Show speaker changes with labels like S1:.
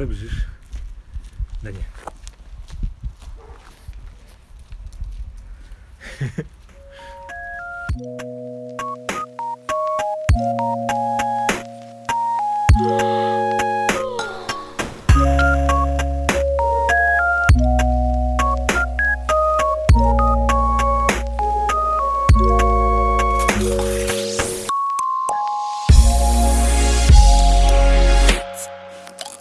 S1: куда бежишь? Да нет. Yeah.